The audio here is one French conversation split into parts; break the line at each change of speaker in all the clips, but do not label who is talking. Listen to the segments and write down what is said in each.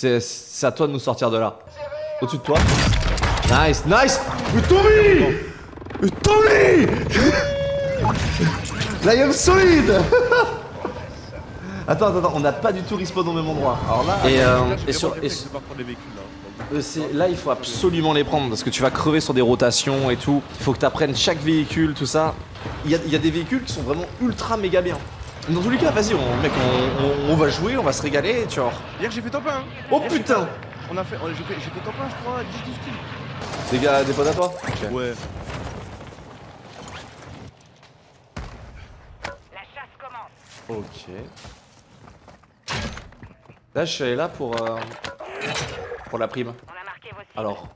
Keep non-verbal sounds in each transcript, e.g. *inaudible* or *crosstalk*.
C'est à toi de nous sortir de là. Au-dessus de toi. Nice, nice Mais Tommy Mais Tommy Là, il a solide Attends, attends, attends, on n'a pas du tout respawn au même endroit. Alors là, et, euh, et sur, et sur-
mecs, je vais pas prendre les véhicules là.
euh, là, il faut absolument les prendre parce que tu vas crever sur des rotations et tout. Il faut que tu apprennes chaque véhicule, tout ça. Il y a, il y a des véhicules qui sont vraiment ultra méga bien. Dans tous les cas, vas-y, on, mec, on, on- on va jouer, on va se régaler, tu vois.
Hier j'ai fait top 1 hein.
Oh
Hier,
putain
On a fait, on- j'ai fait, top 1 je crois, 10 12 kills.
Des gars, des potes à toi
Ouais.
La chasse commence.
Ok. Là, je suis allé là pour, euh, pour la prime.
On a marqué vos cibles.
Alors,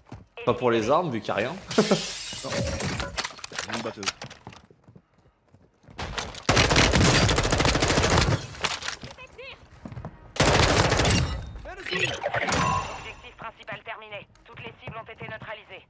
pas pour les armes, vu qu'il n'y a rien.
Une *laughs* batteuse.
Objectif principal terminé. Toutes les cibles ont été neutralisées.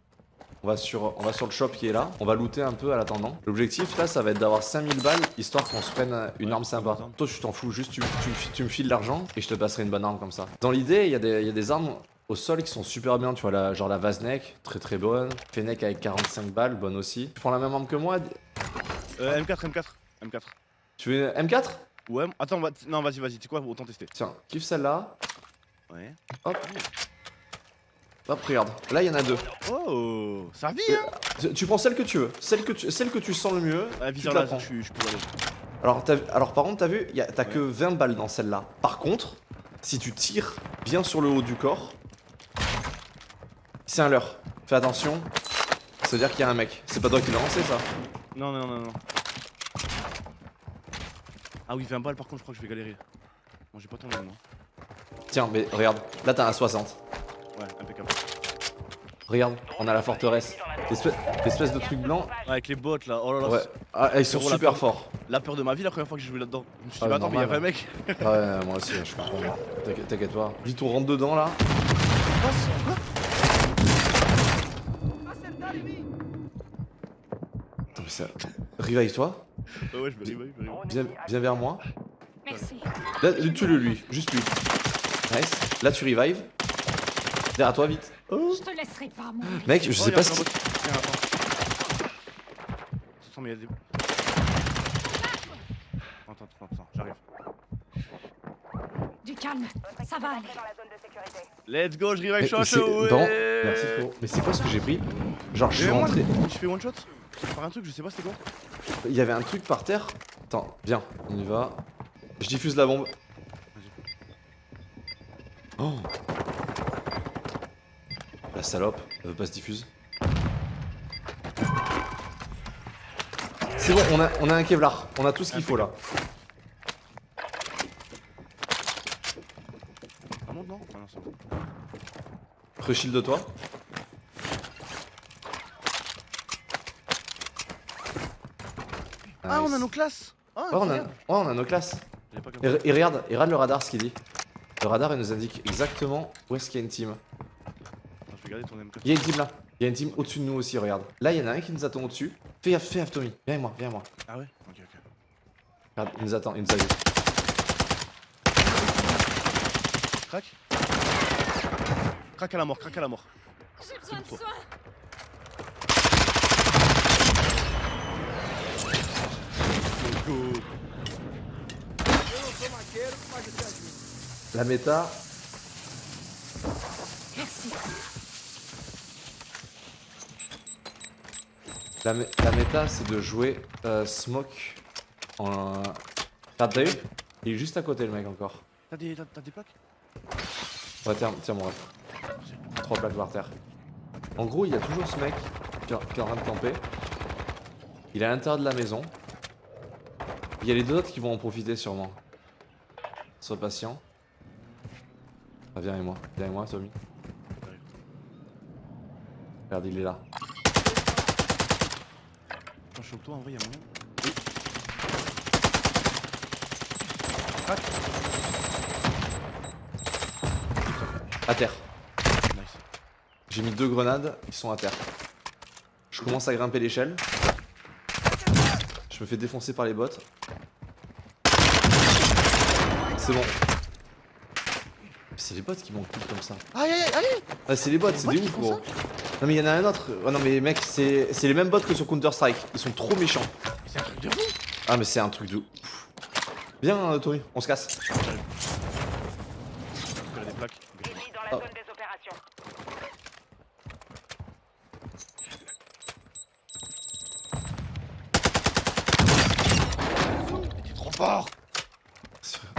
On va, sur, on va sur le shop qui est là. On va looter un peu à l'attendant. L'objectif là, ça va être d'avoir 5000 balles histoire qu'on se prenne une arme sympa. Toi, tu t'en fous, juste tu, tu- tu me files l'argent et je te passerai une bonne arme comme ça. Dans l'idée, il y, a des- il y a des armes au sol qui sont super bien. Tu vois, la, genre la Vaznek, très très bonne. Fennec avec 45 balles, bonne aussi. Tu prends la même arme que moi?
Euh, M4, M4, M4.
Tu veux une M4
Ouais, attends, va- non vas-y, vas-y, tu sais quoi, autant tester.
Tiens, kiffe celle-là.
Ouais.
Hop. Hop, regarde. Là, il y en a deux.
Oh, ça vit hein
Tu, prends celle que tu veux. Celle que tu, celle que tu sens le mieux.
Ah,
tu la prends.
je je peux aller.
Alors, alors par contre, t'as vu, t'as
Ouais.
que 20 balles dans celle-là. Par contre, si tu tires bien sur le haut du corps, c'est un leurre. Fais attention. Ça veut dire qu'il y a un mec. C'est pas toi qui l'as lancé ça
Non, non, non, non. Ah oui, 20 balles par contre, je crois que je vais galérer. Bon, j'ai pas tourné moi.
Tiens, mais regarde, là t'as un 60.
Ouais, impeccable.
Regarde, on a la forteresse. L'espèce l'espèce de truc blanc.
Ah, avec les bots là, oh là là.
Ouais. Ah, ils sont
Frérot, la
super
peur-
forts.
La peur de ma vie la première fois que j'ai joué là-dedans. Je me suis dit,
Ah,
bah attends, mais il y a 20
normal.
mecs.
Ah ouais, *laughs* moi aussi, je comprends. T'inquiète- T'inquiète pas. Vite, on rentre dedans là. Attends, mais ça. Revive-toi.
Ouais, ouais, je me réveille.
Viens, viens vers moi.
Merci.
Là, tue-le lui, juste lui. Nice. Là, tu revives. Derrière toi, vite.
Je te laisserai pas.
Mec, je
Oh,
sais pas ce qui.
Attends. Attends, mais il y a des. Attends, attends, attends, j'arrive.
Du calme, ça va aller.
Let's go, je revive
non,
ouais.
merci frérot. Mais c'est quoi ce que j'ai pris? Genre, je suis rentré.
Je fais one shot? Je vais faire un truc, je sais pas c'était quoi.
Il y avait un truc par terre. Attends, viens, on y va. Je diffuse la bombe. Oh La salope, elle veut pas se diffuse. C'est bon, on a, on a un Kevlar. On a tout ce qu'il faut là.
Non, non, ah, non, c'est bon.
Reshield de toi.
Ah, on a nos classes. Ah,
Ouais, on a, ouais, on a nos classes.
Ça.
et regarde, et regarde le radar ce qu'il dit. Le radar il nous indique exactement où est-ce qu'il y a une team.
Garder ton M4.
Il y a une team là. Il y a une team au-dessus de nous aussi, regarde. Là, il y en a un qui nous attend au-dessus. Fais gaffe, fais gaffe, Tommy. Viens avec moi, viens avec moi.
Ah ouais? Ok, ok.
Regarde, il nous attend, il nous a vu.
Crac. Crac à la mort, crac à la mort.
J'ai besoin de soins.
Go.
La méta, la, mé- la méta, c'est de jouer euh, smoke en. T'as vu Il est juste à côté, le mec encore.
T'as des, des plaques?
Ouais, tiens, tiens mon ref. Trois plaques par terre. En gros, il y a toujours ce mec qui est qui est en train de camper. Il est à l'intérieur de la maison. Il y a les deux autres qui vont en profiter sûrement. Sois patient. Ah, viens avec moi, viens avec moi, Tommy. Regarde, il est là.
Attends, je chope toi en vrai, y'a moyen. Crac.
À terre.
Nice.
J'ai mis deux grenades, ils sont à terre. Je commence à grimper l'échelle. Je me fais défoncer par les bottes. C'est bon. C'est les bots qui m'ont kill comme ça.
Aïe aïe aïe aïe
Ah, c'est les bots,
Les
c'est des ouf, gros. Non, mais il y en a un autre. Oh, non, mais mec, c'est c'est les mêmes bots que sur Counter-Strike. Ils sont trop méchants.
C'est un truc de fou
Ah, mais c'est un truc de ouf. Viens, euh, Tommy, on se casse. Oh.
T'es trop fort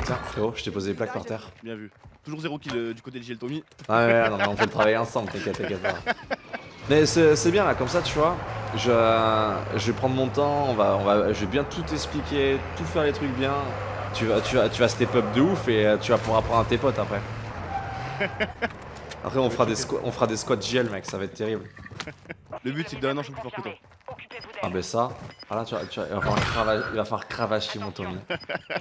Tiens, frérot, je t'ai posé des plaques par terre.
Bien vu. Toujours zéro kill euh, du côté de JL Tommy.
Ah ouais, non mais on fait le travail ensemble, t'inquiète, t'inquiète pas. *laughs* Mais c'est bien là, comme ça tu vois, je, je vais prendre mon temps, on va, on va, je vais bien tout expliquer, tout faire les trucs bien. Tu vas, tu vas, tu vas step up de ouf et euh, tu vas pouvoir apprendre à tes potes après. *laughs* Après on fera des squats, on fera des squats GL mec, ça va être terrible.
Le but c'est de devenir un an je suis plus fort que toi.
Ah ben ça, ah là tu vas, tu vas- il, va falloir crava- il va falloir cravacher mon Tommy.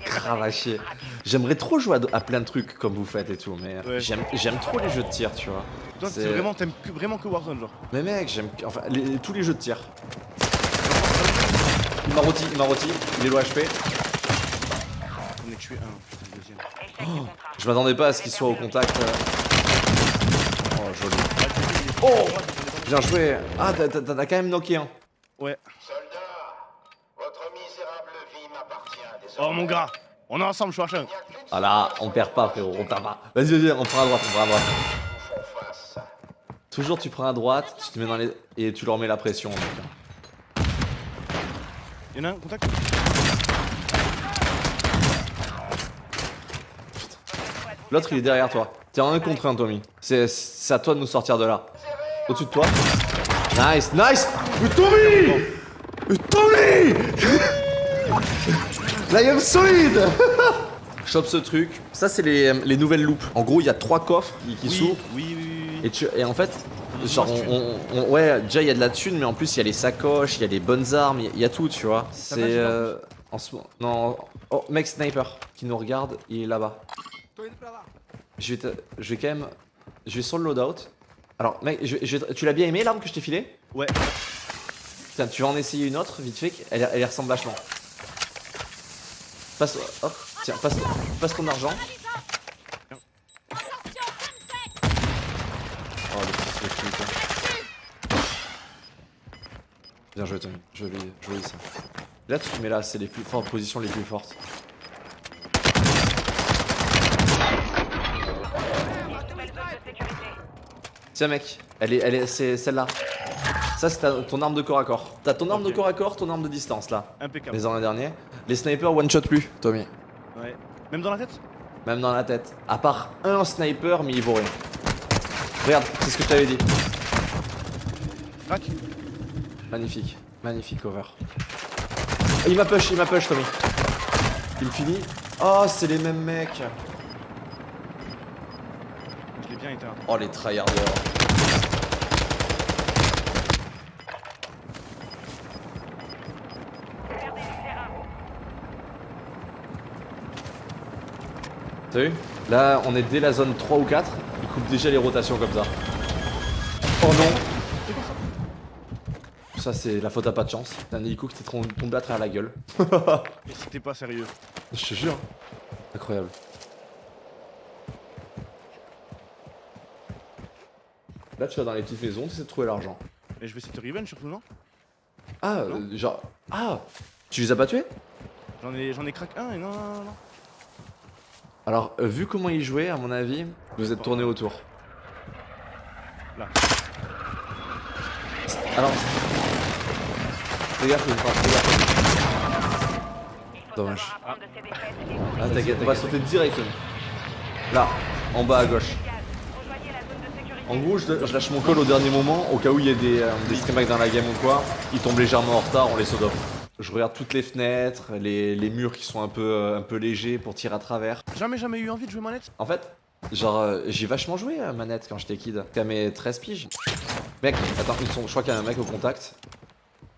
Cravacher. J'aimerais trop jouer à, à plein de trucs comme vous faites et tout, mais
Ouais.
j'aime trop les jeux de tir, tu vois.
Toi
C'est-
vraiment t'aimes vraiment que Warzone genre.
Mais mec, j'aime enfin les- tous les jeux de tir. Il m'a rôti, il m'a rôti, il est low HP.
On est tué un, putain le deuxième.
Échec du contrat.
Je m'attendais pas à ce qu'il soit au contact. euh. Oh joli.
Ah,
Oh Bien joué. Ah t'as- quand même knocké un.
Ouais. Oh mon gars On est ensemble, je suis un
Ah là, on perd pas frérot, on perd pas. Vas-y vas-y, on prend à droite, on prend à droite. Toujours tu prends à droite, tu te mets dans les. et tu leur mets la pression mec.
Y'en a un, contact
L'autre il est derrière toi. T'es en un contre un Tommy. C'est c'est à toi de nous sortir de là. Au-dessus de toi. Nice, nice Mais Tommy Mais Tommy Là, il solide *laughs* Chope ce truc. Ça, c'est les, les nouvelles loupes. En gros, il y a trois coffres qui, qui
Oui,
s'ouvrent.
oui, oui, oui.
Et, tu- et en fait, genre, on, on- on- ouais, déjà, il y a de la thune, mais en plus, il y a les sacoches, il y a les bonnes armes, il y a- il y, a tout, tu vois. C'est. euh, en ce moment. Non. Oh, mec sniper qui nous regarde, il est là-bas. Je vais, te- je vais quand même. Je vais sur le loadout. Alors, mec, je- je- tu l'as bien aimé l'arme que je t'ai filée?
Ouais.
Tiens, tu vas en essayer une autre, vite fait, elle, elle y ressemble vachement. Passe, hop, tiens, passe, passe ton argent. Oh, le fils de pute. hein. Bien joué, Tommy. Joli, joli ça. Là, tu te mets là, c'est les plus fortes positions les plus fortes. Tiens, mec, elle est, elle est, c'est celle-là. Ça, c'est ton arme de corps à corps. T'as ton arme de corps à corps, ton arme de distance là.
Impeccable.
Les ans derniers. Les snipers one shot plus, Tommy.
Ouais. Même dans la tête?
Même dans la tête. À part un sniper, mais il vaut rien. Regarde, c'est ce que je t'avais dit.
Crac
Magnifique, magnifique cover. Il m'a push, il m'a push, Tommy. Il finit. Oh, c'est les mêmes mecs.
Je l'ai bien éteint.
Oh, les tryharders. T'as vu Là, on est dès la zone 3 ou 4. Il coupe déjà les rotations comme ça. Oh non Ça, c'est la faute à pas de chance. T'as un hélico qui t'est tombé à travers la gueule. *laughs*
Et c'était pas sérieux.
Je te jure. Incroyable. Là, tu vas dans les petites maisons, tu essaies de trouver l'argent.
Et je vais essayer de revenge surtout, non?
Ah, euh, genre. Ah Tu les as pas tués?
J'en ai, j'en ai crack un et non, non, non, non.
Alors, euh, vu comment ils jouaient, à mon avis, vous êtes tourné autour.
Là.
Alors. Fais gaffe, fais gaffe.
Il
Dommage. Ah, t'inquiète, on va sauter direct. Là, en bas à gauche. En gros, je, je lâche mon call au dernier moment, au cas où il y a des, euh, des streamhacks dans la game ou quoi. Ils tombent légèrement en retard, on les saute off. Je regarde toutes les fenêtres, les, les murs qui sont un peu, euh, un peu légers pour tirer à travers.
Jamais, jamais eu envie de jouer manette
En fait, genre, euh, j'ai vachement joué à manette quand j'étais kid. Qu'à mes 13 piges. Mec, attends, ils sont, je crois qu'il y a un mec au contact.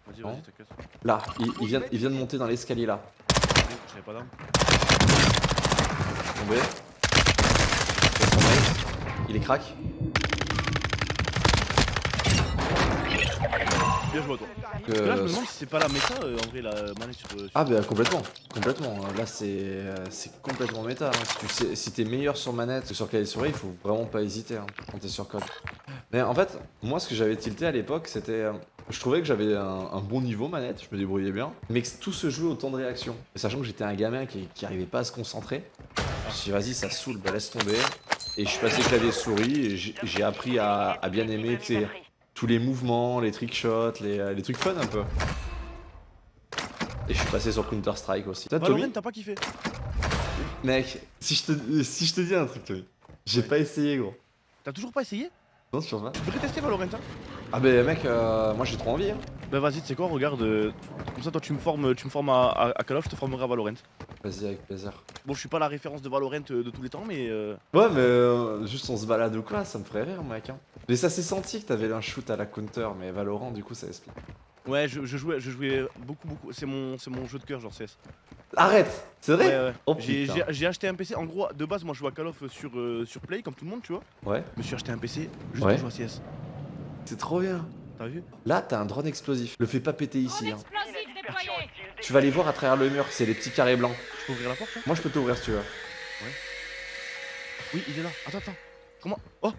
Vas-y, vas-y, t'inquiète.
Là, il, il vient, il vient de monter dans l'escalier là.
J'avais pas d'arme.
Tombé. Il est crack.
Bien joué à toi. Là, je me demande si c'est pas la méta euh, en vrai, la manette sur. sur-
Ah bah complètement, complètement. Là c'est euh, c'est complètement méta. hein. Si tu sais, si t'es meilleur sur manette que sur clavier souris, il faut vraiment pas hésiter hein, quand t'es sur code. Mais en fait, moi ce que j'avais tilté à l'époque, c'était, euh, je trouvais que j'avais un, un bon niveau manette, je me débrouillais bien, mais que tout se jouait au temps de réaction. Et sachant que j'étais un gamin qui, qui arrivait pas à se concentrer, je me suis dit vas-y ça saoule, bah laisse tomber. Et je suis passé clavier souris et j'ai appris à, à bien aimer tu sais, tous les mouvements, les trickshots, les, euh, les trucs fun un peu. Et je suis passé sur Counter Strike aussi. Toi, Tommy
Valorant, t'as pas kiffé
Mec, si je te, si je te dis un truc, Tommy, j'ai
Ouais.
pas essayé, gros.
T'as toujours pas essayé?
Non, sur pas
Tu devrais tester Valorant, hein
Ah, bah, mec, euh, moi j'ai trop envie. Hein.
Bah vas-y, tu sais quoi, regarde. euh, Comme ça, toi, tu me formes, tu me formes à, à, à Call of, je te formerai à Valorant.
Vas-y, avec plaisir.
Bon, je suis pas la référence de Valorant euh, de tous les temps, mais. euh,
Ouais, mais euh, juste on se balade ou quoi, ça me ferait rire, mec. Hein. Mais ça s'est senti que t'avais un shoot à la counter, mais Valorant, du coup, ça explique.
Ouais, je, je jouais, je jouais beaucoup, beaucoup. C'est mon, c'est mon jeu de cœur, genre CS.
Arrête C'est vrai?
Ouais, ouais.
Oh,
J'ai- acheté un PC. En gros, de base, moi, je joue à Call of sur, sur Play, comme tout le monde, tu vois.
Ouais,
Je me suis acheté un PC juste
Ouais.
pour jouer à CS.
C'est trop bien.
T'as vu
Là, t'as un drone explosif. Le fais pas péter ici. Hein. Tu vas les voir à travers le mur, c'est les petits carrés blancs.
Je peux ouvrir la porte
Moi, je peux t'ouvrir si tu veux.
Oui, il est là. Attends, attends. Comment Oh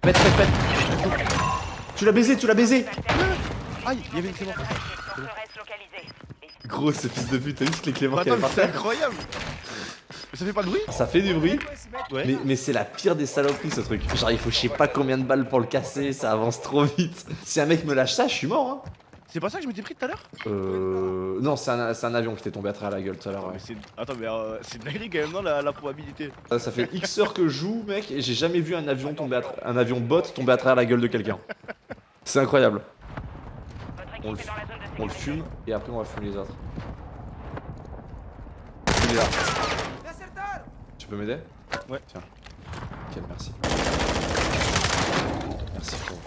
Pète, pète, pète Tu l'as baisé, tu l'as baisé
Aïe, il y avait une clé.
Gros, ce fils de pute, t'as vu ce que les avait
mais
par
c'est incroyable Mais ça fait pas de bruit
Ça fait du bruit,
Ouais.
mais, mais c'est la pire des saloperies ce truc. Genre, il faut je sais pas combien de balles pour le casser, ça avance trop vite. Si un mec me lâche ça, je suis mort. Hein.
C'est pas ça que je m'étais pris tout à l'heure
Euh. Non, c'est un, avion qui t'est tombé à travers la gueule tout à l'heure. ouais.
Attends, mais euh, c'est une dinguerie quand même, non, la, la probabilité.
Ça, ça fait X heures que je joue, mec, et j'ai jamais vu un avion tomber à tra- un avion bot tomber à travers la gueule de quelqu'un. C'est incroyable. On le, on fume et après on va fumer les autres. Il est là. Tu peux m'aider
Ouais.
Tiens. Ok, merci. Merci frérot.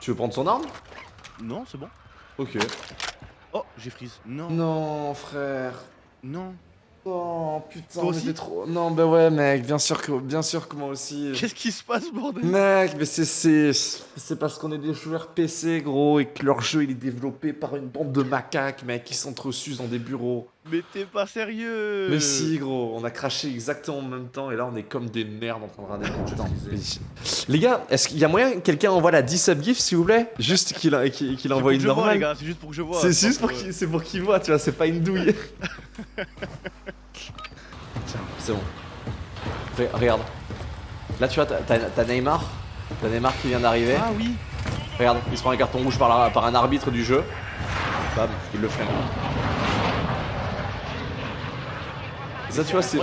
Tu veux prendre son arme?
Non, c'est bon.
Ok.
Oh, j'ai freeze. Non,
Non, frère.
non.
Oh putain,
Toi aussi
trop. Non, bah ouais, mec, bien sûr que, bien sûr que moi aussi.
Qu'est-ce qui se passe, bordel?
Mec, mais c'est c'est c'est parce qu'on est des joueurs PC gros et que leur jeu il est développé par une bande de macaques mec qui s'entresucent dans des bureaux.
Mais t'es pas sérieux
Mais si gros, on a craché exactement en même temps et là on est comme des merdes en train de regarder le temps. Les gars, est-ce qu'il y a moyen que quelqu'un envoie la 10 sub gif s'il vous plaît? Juste qu'il
C'est
envoie une normale.
c'est juste pour que je vois.
C'est juste pour
euh,
qu'il c'est pour qu'il voit, tu vois, c'est pas une douille. *laughs* C'est bon. Re- Regarde. Là tu vois, t'as- Neymar. T'as Neymar qui vient d'arriver.
Ah oui
Regarde, il se prend un carton rouge par, la- par un arbitre du jeu. Bam, il le freine. Ça, tu vois, c'est.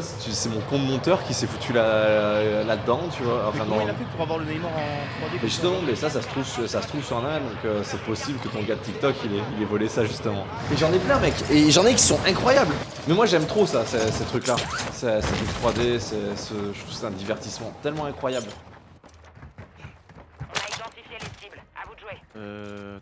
C'est c'est mon compte monteur qui s'est foutu là- là-dedans, tu vois.
Mais
Enfin,
comment
non.
il a fait pour avoir le Neymar en 3D
Mais justement,
ça
mais ça, ça se trouve, sur- ça se trouve sur un donc euh, c'est possible que ton gars de TikTok, il ait, il ait volé ça justement. Et j'en ai plein, mec. Et j'en ai qui sont incroyables. Mais moi, j'aime trop ça, ces, ces trucs-là. C'est c'est du 3D, c'est- ce- je trouve que c'est un divertissement tellement incroyable.
On a identifié les cibles. À vous de jouer.
Euh.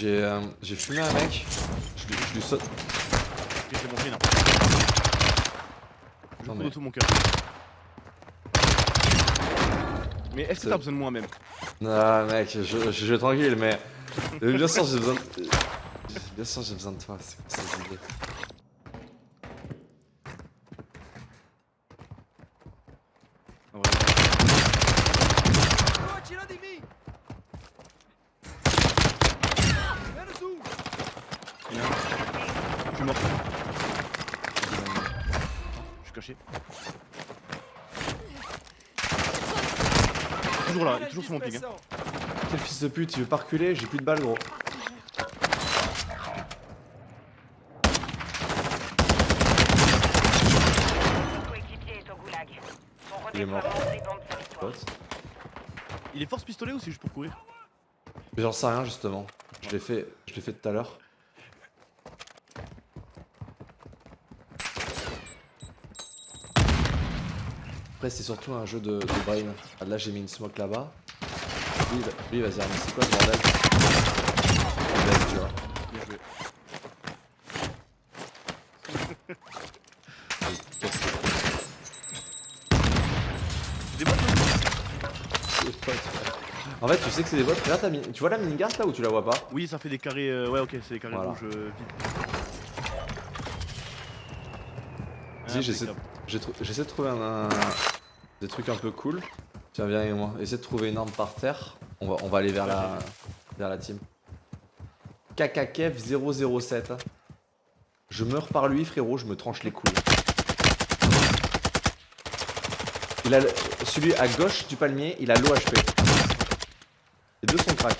J'ai euh, j'ai fumé un mec. Je lui, je lui saute.
Ok, c'est bon, fini. Je cours de tout mon cœur. Mais est-ce que t'as besoin de moi même?
Non, mec, je, je, je vais tranquille, mais. bien sûr, j'ai besoin de. Bien sûr, j'ai besoin de toi, c'est quoi
En vrai. Il y en a un. Je suis mort. Toujours là, il est toujours sur mon ping. Hein.
Quel fils de pute, il veut pas reculer, j'ai plus de balles, gros. Il est mort.
Il est force pistolet ou c'est juste pour courir?
Mais j'en sais rien, justement. Je l'ai fait, je l'ai fait tout à l'heure. Après, c'est surtout un jeu de, brain. Ah, là, j'ai mis une smoke là-bas. Lui, vas-y, c'est quoi ce bordel Il baisse, tu vois. En fait, tu sais que c'est des bots. Tu vois la minigun là ou tu la vois pas
Oui, ça fait des carrés. Euh... Ouais, ok, c'est des carrés
voilà.
rouges euh, vides. Vas-y,
ah, j'essaie j'essaie de trouver un, un- des trucs un peu cool. Tiens, viens avec moi. Essaie de trouver une arme par terre. On va, on va aller vers la, vers la team. KKKF 007. hein. Je meurs par lui, frérot, je me tranche les couilles. Il a le- celui à gauche du palmier, il a l'OHP. Les deux sont crack.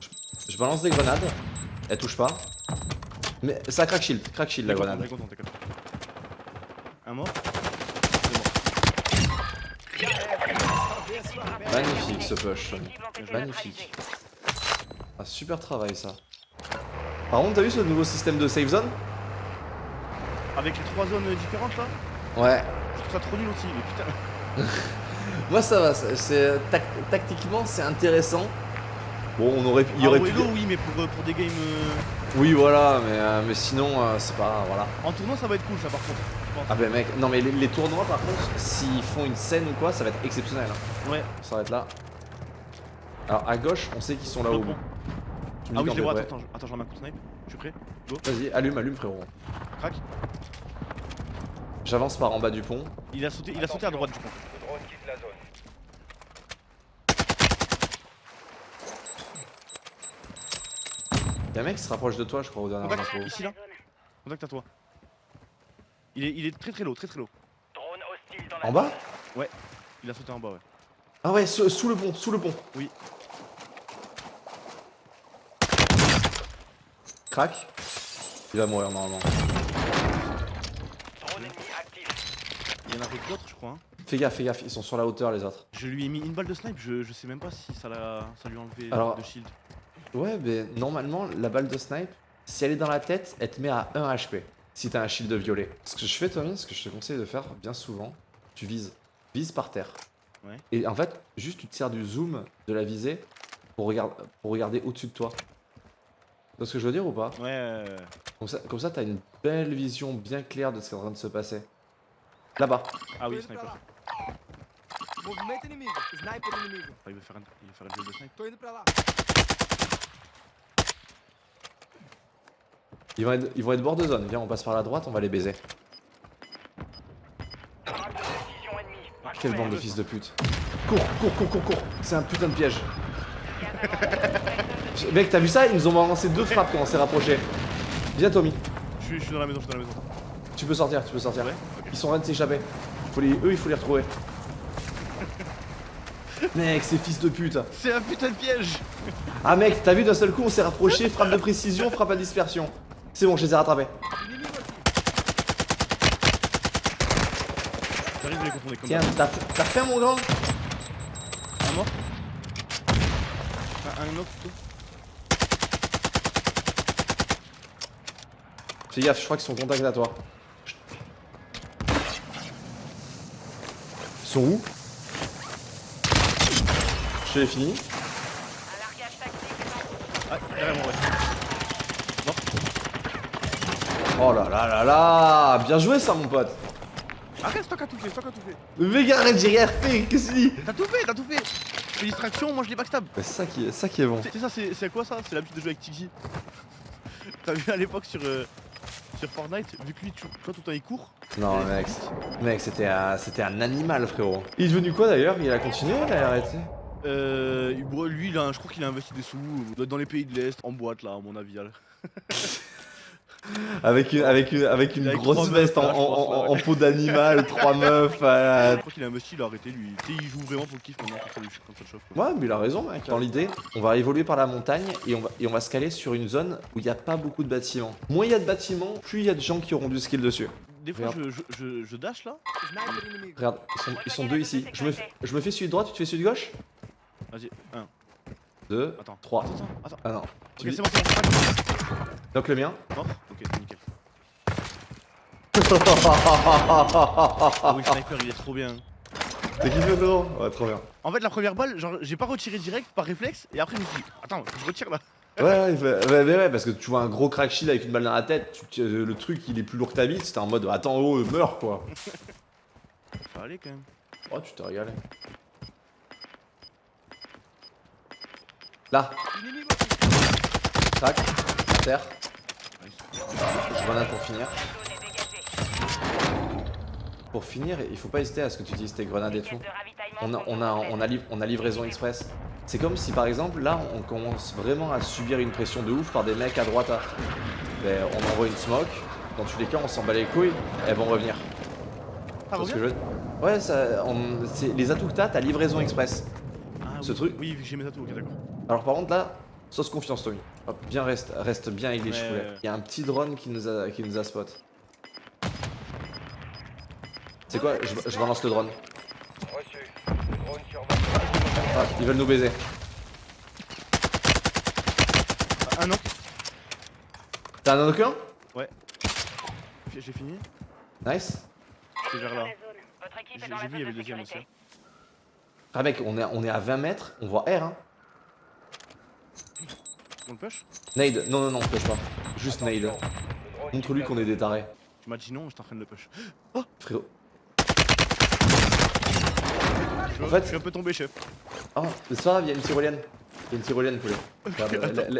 Je, je balance des grenades. Elle touche pas. Mais ça crack shield, crack shield la
content,
grenade.
content. Un mort
Magnifique ce push. Magnifique. Ah, super travail ça. Par contre, t'as vu ce nouveau système de save zone?
Avec les trois zones différentes là?
Ouais.
Je trouve ça trop nul aussi, mais putain. *laughs*
Moi ça va, c'est- c'est tac- tactiquement c'est intéressant. Bon, on aurait, il y
Ah,
aurait pu.
Wello, oui, mais pour, euh, pour des games. euh,
Oui, voilà, mais, euh, mais sinon euh, c'est pas voilà.
En tournoi, ça va être cool ça par contre. je pense.
Ah ben mec, non mais les, les tournois par contre, s'ils font une scène ou quoi, ça va être exceptionnel. hein.
Ouais.
Ça va être là. Alors à gauche, on sait qu'ils sont là
Le
haut.
pont.
Tu me
Ah
dis
oui, je les vois, attends, attends, je- attends, je remets un coup de snipe. Je suis prêt.
Vas-y, allume, allume frérot.
crac.
J'avance par en bas du pont.
Il a sauté, il a sauté à droite, je pense.
Le drone quitte la zone.
Y'a un mec qui se rapproche de toi, je crois, au dernier
Contact,
info.
ici là. Contact à toi. Il est, il est très très low, très très low.
Drone hostile dans la
En bas?
Il a sauté en bas, ouais.
Ah ouais, sous, sous le pont, sous le pont.
Oui.
Crac. Il va mourir normalement.
Drone ennemi actif.
Il y en a avec d'autres, je crois. hein.
Fais gaffe, fais gaffe, ils sont sur la hauteur les autres.
Je lui ai mis une balle de snipe, je, je sais même pas si ça, l'a, ça lui a enlevé
Alors-
de shield.
Ouais, mais normalement, la balle de snipe, si elle est dans la tête, elle te met à 1 HP. Si t'as un shield violet. Ce que je fais, Tommy, ce que je te conseille de faire bien souvent, tu vises. Vise par terre.
Ouais.
Et en fait, juste tu te sers du zoom de la visée pour, regarder pour regarder au-dessus de toi. Tu vois ce que je veux dire ou pas?
Ouais, euh,
Comme ça, comme ça, t'as une belle vision bien claire de ce qui est en train de se passer. Là-bas.
Ah oui, sniper. Ah, il veut faire un, il veut faire un duel de snipe.
Ils vont, être, ils vont être bord de zone. Viens, on passe par la droite, on va les baiser. Ah, Quelle bande de fils de pute. Cours, cours, cours, cours, cours. C'est un putain de piège. *laughs* Mec, t'as vu ça? Ils nous ont balancé deux frappes quand on s'est rapproché. Viens, Tommy.
Je suis, je suis dans la maison, je suis dans la maison.
Tu peux sortir, tu peux sortir.
Ouais.
Ils sont en train de s'échapper. Les... Eux, il faut les retrouver. *laughs* Mec, ces fils de pute.
C'est un putain de piège
Ah, mec, t'as vu d'un seul coup, on s'est rapproché. Frappe de précision, frappe à dispersion. C'est bon, je les ai rattrapés.
Inimigo aqui.
J'arrive à les confondre comme
Tiens,
ça.
t'as t'as fait mon grand
Un mort un, un autre plutôt
Fais gaffe, je crois qu'ils sont en contact à toi. Ils sont où? Je l'ai fini.
Un largage tactique est en
Ah, derrière moi, ouais.
Oh là là là là Bien joué ça mon pote
Arrête, c'est toi qui as tout fait, c'est toi qui as tout fait.
Mais arrête, j'ai rien fait Qu'est-ce que tu dis?
T'as tout fait, t'as tout fait fais distraction, moi je les backstab.
C'est ça qui est, ça qui est bon.
C'est ça, c'est quoi ça? C'est l'habitude de jouer avec Tiki. *laughs* T'as vu à l'époque sur, euh, sur Fortnite, vu que lui, tu, toi tout le temps il court.
Non mec, mec c'était un, un animal frérot. Il est devenu quoi d'ailleurs? Il a continué Il a arrêté?
Euh, lui, il a, je crois qu'il a investi des sous il doit être dans les pays de l'Est, en boîte là, à mon avis. *laughs*
Avec une, avec une, avec une
Avec
grosse veste en,
meufs, là, je
en-
pense,
en-
là,
en peau d'animal, *laughs* trois meufs. euh,
Je crois qu'il a investi, il a arrêté lui. Tu sais, il joue vraiment pour le kiff maintenant quand ça, chauffe. quoi.
Ouais, mais il a raison, mec. Dans l'idée, on va évoluer par la montagne et on va, et on va se caler sur une zone où il n'y a pas beaucoup de bâtiments. Moins il y a de bâtiments, plus il y a de gens qui auront du skill dessus.
Des fois,
Regarde.
je, je, je, je dash là.
Regarde, ils sont, ils sont deux ici. Je me, fais- je me fais celui de droite, tu te fais celui de gauche?
Vas-y, un.
Deux,
Attends.
trois.
Attends, attends, attends.
Ah non.
C'est bon, c'est bon.
Donc le mien.
Mort *laughs* Oui, sniper, il est trop bien.
T'as kiffé frérot Ouais, trop bien.
En fait, la première balle, genre, j'ai pas retiré direct par réflexe, et après, je me suis dit, attends, faut je retire là.
Ouais, ouais, ouais, mais ouais, parce que tu vois un gros crack shield avec une balle dans la tête, tu- tu- le truc il est plus lourd que ta bite, c'était en mode attends, oh, meurs quoi. *laughs*
Ça allait quand même.
Oh, tu t'es régalé. Là, à terre. Je grenade pour finir. Pour finir, il faut pas hésiter à ce que tu dises tes grenades et tout. On a,
sont
on a,
complètes.
on a, liv- on a livraison express. C'est comme si par exemple là on commence vraiment à subir une pression de ouf par des mecs à droite. à- Ben, on envoie une smoke, dans tous les cas on s'en bat les couilles, elles vont revenir.
Ah,
que
reviens
je veux- Ouais, ça, on- les atouts que t'as, t'as livraison express.
Ah,
ce
oui.
truc-
Oui, j'ai mes atouts, ok, d'accord.
Alors par contre là, sauce confiance Tommy. Hop, bien reste, reste bien avec les
Ouais,
cheveux.
ouais, ouais.
Il y a un petit drone qui nous a, qui nous a spot. C'est quoi je, je balance le drone. Ah, ils veulent nous baiser.
Ah, non,
T'as un aucun
j'ai fini.
Nice.
C'est vers là. J'ai vu, il y avait le deuxième aussi.
Ah mec, on est, on est à 20 mètres, on voit R hein.
On le push?
Nade, non non non, push pas. Juste nade. Montre-lui qu'on est des tarés.
Tu m'as dit non, j'étais en train de le push.
Frérot.
Je,
En fait-
je suis un peu tombé, chef.
Oh, c'est pas grave, il y a une tyrolienne. Il y a une tyrolienne, poulet.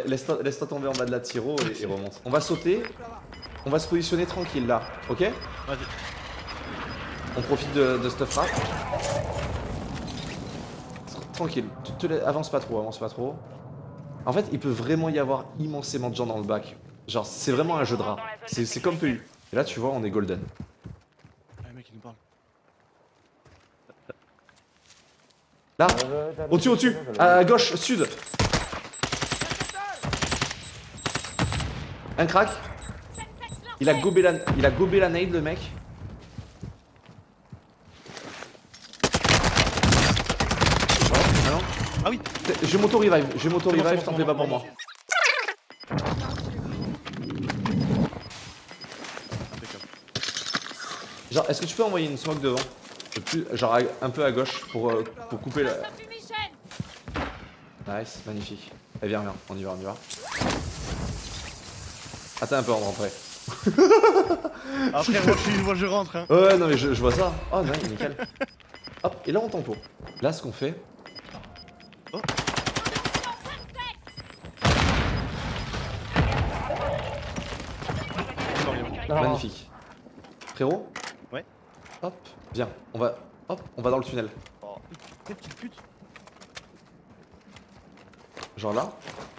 Laisse-toi tomber en bas de la tyro et, et remonte. On va sauter, on va se positionner tranquille là, ok?
Vas-y.
On profite de, de cette frappe. Tranquille, te- te la- avance pas trop, avance pas trop. En fait, il peut vraiment y avoir immensément de gens dans le bac. Genre, c'est vraiment un jeu de rats. C'est c'est comme PU. Et là, tu vois, on est golden.
Ah, le mec, il nous parle.
Là, au-dessus, au-dessus, à gauche, sud. Un crack. Il a gobé la, il a gobé la nade, le mec. Ah
oui
J'ai m'auto revive, j'ai m'auto
C'est bon,
revive,
c'est
t'en fais pas pour moi. Genre, est-ce que tu peux envoyer une smoke devant? Plus, Genre un peu à gauche pour, euh, pour couper la. Nice, magnifique. Eh viens, viens, on y va, on y va. Attends un peu avant de rentrer.
Après, moi, je, suis- moi, je rentre, hein.
Ouais, non mais je, je vois ça. Oh non, nickel. *laughs* Hop, et là on tempo. Là ce qu'on fait,
bien.
magnifique. Frérot. Hop, viens, on va. Hop, on va dans le tunnel.
Oh, quelle petite pute.
Genre là.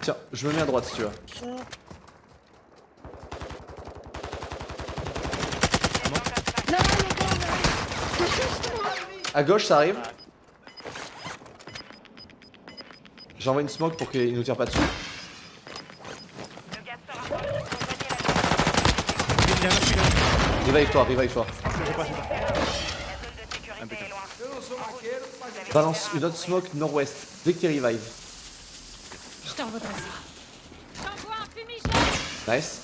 Tiens, je me mets à droite si tu veux. À gauche ça arrive. J'envoie une smoke pour qu'il nous tire pas dessus. Revive toi, revive toi.
Je passe, je passe.
la zone de sécurité est loin.
Balance une autre smoke nord-ouest. Dès que t'es revive.
Je t'en voudrais ça. J'envoie un fumigène
Nice.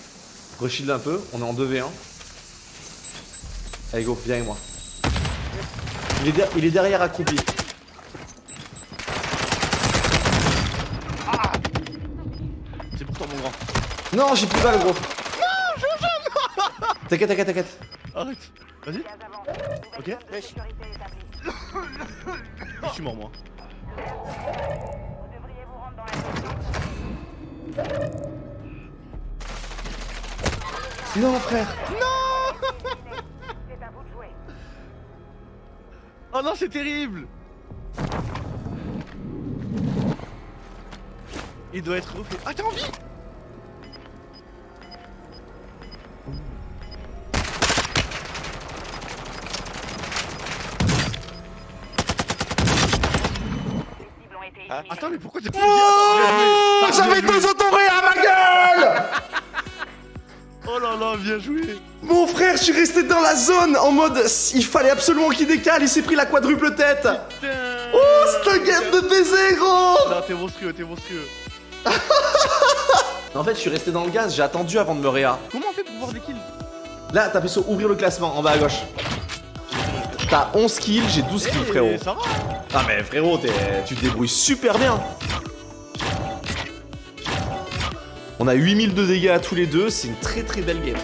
Reshield un peu, on est en 2v1. Allez go, viens avec moi. Il est, der- il est derrière accroupi.
C'est pour toi, mon grand.
Non, j'ai plus balle gros. Non, je *laughs* T'inquiète, t'inquiète, t'inquiète.
Arrête. Vas-y. Ok. *laughs* Je suis mort, moi.
Non frère.
Jouer. *laughs*
Oh non, c'est terrible. Il doit être refait. Ah, t'as envie
Les
Attends, mais pourquoi t'es pas
Oh, j'avais deux autorés à ma gueule
Oh là là, bien joué
Mon frère, je suis resté dans la zone en mode il fallait absolument qu'il décale, il s'est pris la quadruple tête.
Putain
Oh, c'est un game de baiser gros
Non, t'es monstrueux, t'es monstrueux.
En fait, je suis resté dans le gaz, j'ai attendu avant de me réa.
Comment on fait pour voir des kills?
Là, t'appuies sur ouvrir le classement en bas à gauche. T'as 11 kills, j'ai 12 kills
Eh,
frérot.
Ça va
Ah mais frérot, tu te débrouilles super bien. On a 8000 de dégâts à tous les deux, c'est une très très belle game.